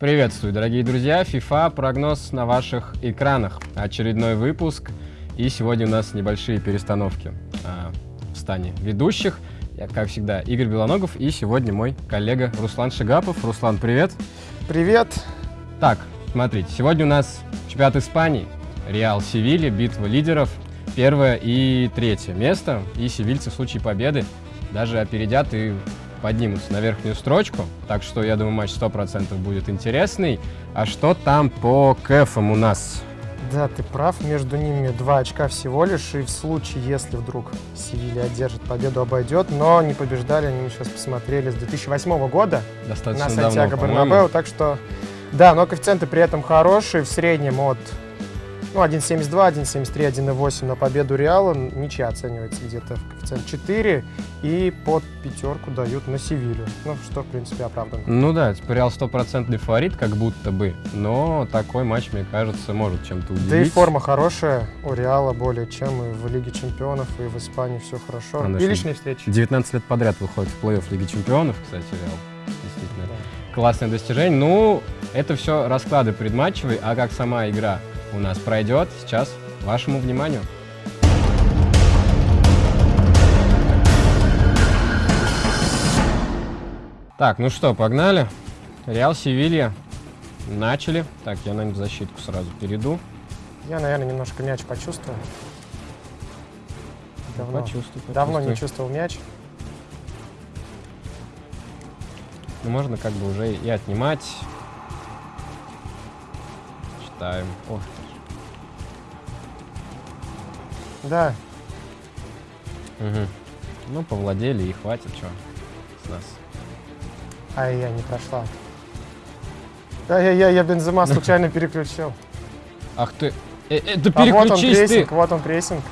Приветствую, дорогие друзья! FIFA прогноз на ваших экранах. Очередной выпуск. И сегодня у нас небольшие перестановки а, в стане ведущих. Я, как всегда, Игорь Белоногов и сегодня мой коллега Руслан Шигапов. Руслан, привет! Привет! Так, смотрите, сегодня у нас чемпионат Испании. Реал Севилья, битва лидеров. Первое и третье место. И севильцы в случае победы даже опередят и поднимутся на верхнюю строчку. Так что, я думаю, матч 100% будет интересный. А что там по кэфам у нас? Да, ты прав, между ними два очка всего лишь, и в случае, если вдруг Севилья одержит победу, обойдет, но не побеждали, они сейчас посмотрели, с 2008 года Достаточно на Сантьяго. Бернабеу, так что, да, но коэффициенты при этом хорошие, в среднем от ну, 1.72, 1.73, 1.8 на победу Реала, ничья оценивается где-то в коэффициент 4, и под пятерку дают на Севилью, ну, что, в принципе, оправданно. Ну да, теперь Реал стопроцентный фаворит, как будто бы. Но такой матч, мне кажется, может чем-то удивить. Да и форма хорошая у Реала более чем и в Лиге Чемпионов, и в Испании все хорошо. Она и личные встречи. 19 лет подряд выходит в плей-офф Лиги Чемпионов, кстати, Реал. Действительно. Да. Классное достижение. Ну, это все расклады предматчевые, а как сама игра у нас пройдет, сейчас вашему вниманию. Так, ну что, погнали. Реал Севилья. Начали. Так, я, наверное, в защитку сразу перейду. Я, наверное, немножко мяч почувствую. Давно, Почувствуй, давно не чувствовал мяч. Ну, можно как бы уже и отнимать. Читаем. О, Да, Мгм. Ну, повладели и хватит, что с нас. а я не прошла. Да, я, Бензема случайно переключил. Ах ты, э, это А вот он переключись ты! прессинг, вот он прессинг.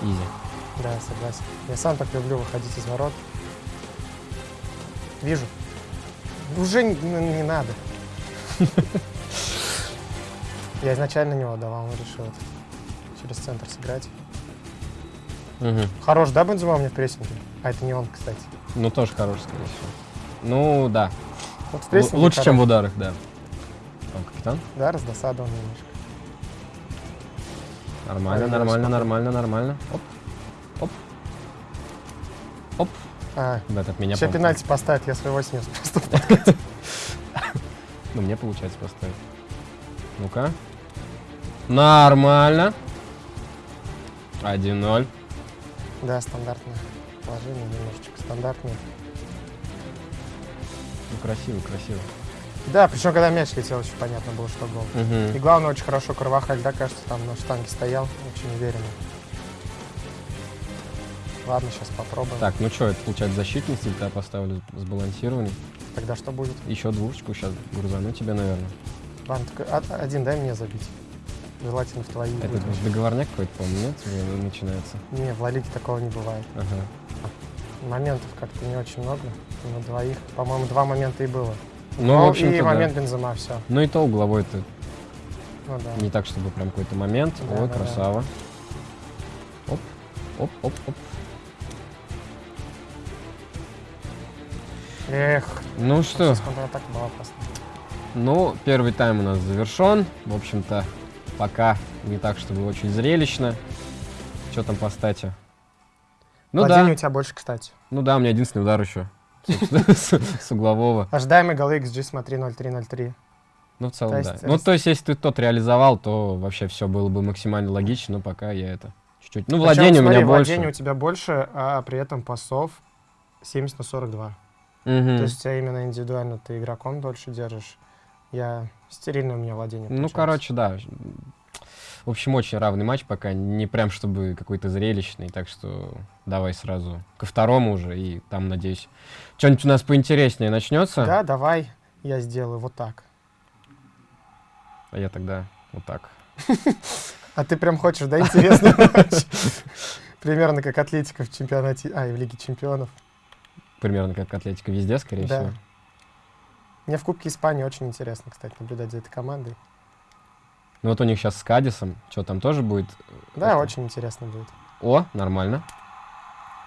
Изи. Да, согласен. Я сам так люблю выходить из ворот. Вижу. Уже не, не надо. Я изначально него давал, он решил через центр сыграть. Мгм. Хорош, да, Бензема у меня в прессинге? А это не он, кстати. Ну, тоже хорош, скорее всего. Ну, да. Вот в прессинге лучше, чем в хорош. ударах, да. Там капитан? Да, раздосадован немножко. Нормально, Ой, нормально, нормально, нормально. Оп. Оп. Оп. А, Да, меня сейчас пенальти поставить, я своего снес просто. Ну, мне получается поставить. Ну-ка. Нормально. 1-0. Да, стандартное положение, немножечко стандартное. Ну, красиво, красиво. Да, причем когда мяч летел, еще понятно было, что гол. Мгм. И главное, очень хорошо Карвахаль, да, кажется, там на штанге стоял, очень уверенно. Ладно, сейчас попробуем. Так, ну что, это получается защитник всегда поставлю сбалансированный. Тогда что будет? Еще двушечку сейчас грузану тебе, наверное. Ладно, только о- один дай мне забить. Желательно в твои. Это выигрыши. договорняк какой-то, по-моему, нет? Уже начинается. Не, в Ла Лиге такого не бывает. Ага. Моментов как-то не очень много. На двоих, по-моему, два момента и было. Ну, Гол в общем-то, и да. момент Бензема, все. Ну и то угловой-то Ну да. не так, чтобы прям какой-то момент. Да, Ой, да, да. красава. Оп, оп, оп, оп. Эх, Ну что, контратака была опасна. ну, первый тайм у нас завершен. В общем-то, пока не так, чтобы очень зрелищно. Что там по стате? Ну Владение да, у тебя больше, кстати. ну да, у меня единственный удар еще. С углового. Ожидаемый голы XG, смотри, 0-3-0-3. Ну, в целом, да. Ну, то есть, если ты тот реализовал, то вообще все было бы максимально логично, но пока я это чуть-чуть... Ну, владение у меня больше. владение у тебя больше, а при этом пасов 70 на 42. Мгм. То есть тебя именно индивидуально ты игроком дольше держишь. Я стерильное у меня владение. Ну, получается. короче, да. В общем, очень равный матч пока, не прям чтобы какой-то зрелищный, так что давай сразу ко второму уже, и там, надеюсь, что-нибудь у нас поинтереснее начнется. Да, давай я сделаю вот так. А я тогда вот так. А ты прям хочешь, да, интересный матч? Примерно как Атлетика в чемпионате, а, и в Лиге чемпионов. Примерно как Атлетика везде, скорее Да. всего. Мне в Кубке Испании очень интересно, кстати, наблюдать за этой командой. Ну вот у них сейчас с Кадисом, что там тоже будет? Да, Это- очень интересно будет. О, нормально.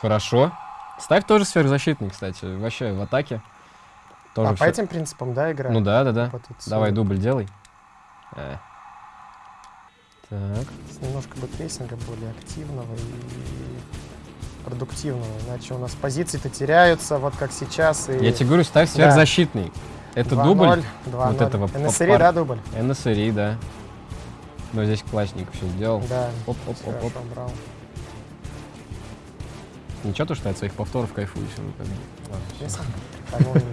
Хорошо. Ставь тоже сверхзащитный, кстати, вообще в атаке. Тоже а по всё- этим принципам, да, игра? Ну да, да, да. Это Давай дубль делай. Э. Так. С немножко бы прессинга более активного и продуктивного. Иначе у нас позиции-то теряются, вот как сейчас. И Я тебе говорю, ставь сверхзащитный. Это 2:0, дубль 2:0. вот этого НСРИ, пар- да, дубль? НСРИ, да. Но здесь классненько все сделал. Да. Оп, оп, оп, оп. Брал. Ничего, то, что я от своих повторов кайфую бы. Ладно.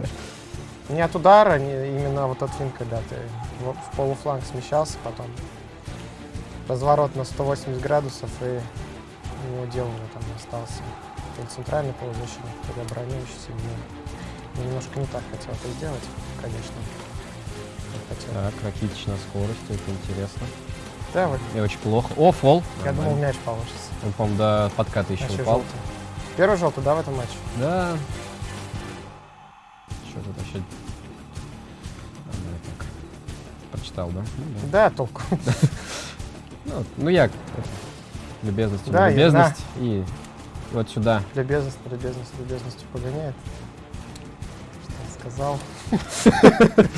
Не от удара, не, именно вот от фин, когда ты в, в полуфланг смещался, потом разворот на 180 градусов и неуделанно там остался. То есть центральный полузащитник, ли обороняющийся. Я немножко не так хотел это сделать, конечно. хотел. Так, Ракитич на скорости, это интересно. Да, вот, И очень плохо. О, фол. я думал, Нормально. мяч положится. Он, по-моему, до подката еще Вообще упал. желтый. Первый желтый, да, в этом матче? Да. Что тут вообще? А, я так. Прочитал, да? Ну, да. Да, толку. Ну, ну я это, любезность, Да, я- любезность и вот сюда. Любезность, любезность, любезностью погоняет. Что я сказал? Так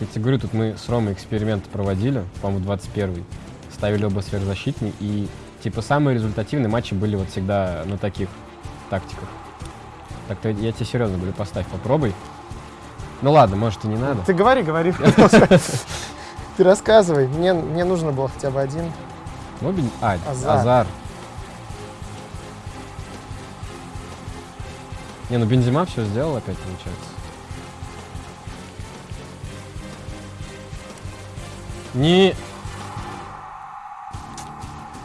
я тебе говорю, тут мы с Ромой эксперимент проводили, по-моему, 21-й. Ставили оба сверхзащитные, и типа самые результативные матчи были вот всегда на таких тактиках. Так-то я тебе серьезно говорю, поставь, попробуй. Ну ладно, может и не надо. Ты говори, говори. Ты рассказывай. Мне, мне нужно было хотя бы один. Мобиль? А, Азар. Азар. Не, ну Бензима все сделал опять, получается. Не...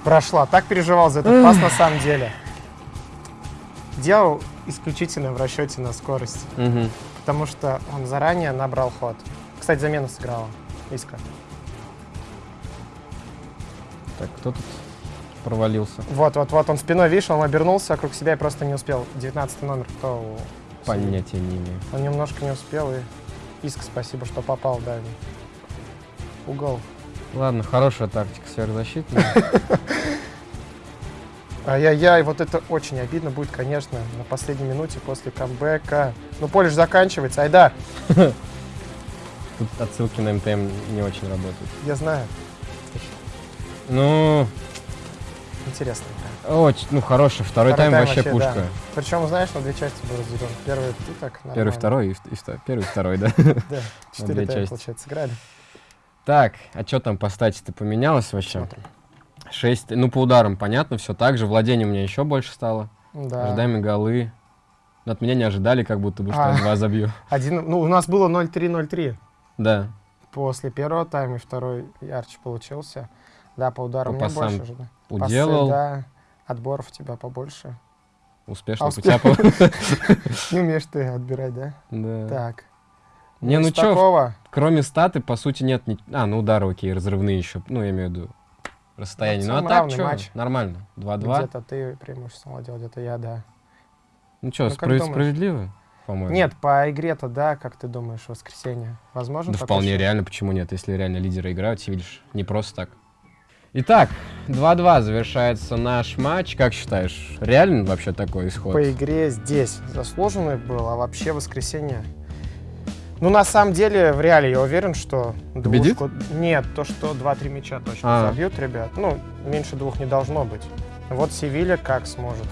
Прошла. Так переживал за этот пас на самом деле. Делал исключительно в расчете на скорость. Мгм. Потому что он заранее набрал ход. Кстати, замена сыграла. Иска. Так, кто тут провалился? Вот, вот, вот. Он спиной, видишь, он обернулся вокруг себя и просто не успел. 19 номер, кто у? Понятия не имею. Он немножко не успел, и Иск, спасибо, что попал, да. Угол. Ладно, хорошая тактика сверхзащитная. Ай-яй-яй, вот это очень обидно будет, конечно, на последней минуте после камбэка. Ну, поле же заканчивается, айда, Тут отсылки на МТМ не очень работают. я знаю. Ну, Интересно. очень, ну, хороший. Второй, тайм, вообще пушка. да. Причем, знаешь, на две части был разделен. Первый ты так Первый, нормально. второй и, и вто- первый, второй, да. Да, четыре тайма, получается, сыграли. Так, а что там по стати-то поменялось вообще? Смотрим. 6, ну по ударам понятно, все так же. Владение у меня еще больше стало. Да. Ожидаемые голы. Но от меня не ожидали, как будто бы, что А. я два забью. Один, ну, у нас было 0-3-0-3. Да. После первого тайма и второй ярче получился. Да, по ударам По у меня больше пасам ожидаю. Уделал. Пасы, да. Отборов у тебя побольше. Успешно А, Кутяпов. Не умеешь ты отбирать, да? Да. Так. Не, ну чё, кроме статы, по сути, нет... ни- А, ну удары, окей, разрывные еще. Ну, я имею в виду расстояние. Ну, а так что? Нормально. 2-2. Где-то ты преимуществом владел, где-то я, да. Ну что, Ну, справедливо, по-моему? Нет, по игре-то, да, как ты думаешь, воскресенье? Возможно? Да вполне счет? реально, почему нет, если реально лидеры играют, видишь, не просто так. Итак, 2-2 завершается наш матч. Как считаешь, реально вообще такой исход? По игре здесь заслуженный был, а вообще воскресенье... Ну, на самом деле, в реале я уверен, что... Победит? двушку- Нет, то, что 2-3 мяча точно А. забьют, ребят. Ну, меньше двух не должно быть. Вот Севилья как сможет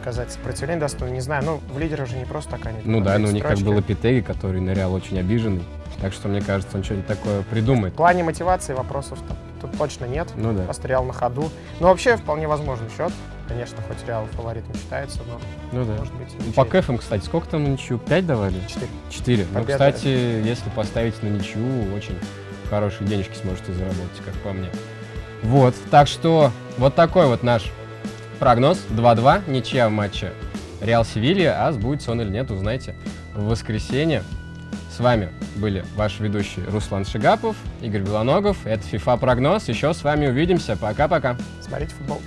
оказать сопротивление достойно, не знаю. Ну, в лидерах же не просто так они. Ну да, ну у них как строчки. был Лапитеги, который на Реал очень обиженный. Так что, мне кажется, он что-нибудь такое придумает. В плане мотивации вопросов тут точно нет. Ну да. Просто Реал на ходу. Но вообще вполне возможный счет. Конечно, хоть Реал фаворитом считается, но Ну да. может быть Ну, По кэфам, кстати, сколько там на ничью? 5 давали? 4. 4. Ну, кстати, если поставить на ничью, очень хорошие денежки сможете заработать, как по мне. Вот, так что вот такой вот наш прогноз. 2-2, ничья в матче Реал Севилья, а сбудется он или нет, узнаете в воскресенье. С вами были ваши ведущие Руслан Шигапов, Игорь Белоногов. Это FIFA прогноз. Еще с вами увидимся. Пока-пока. Смотрите футбол.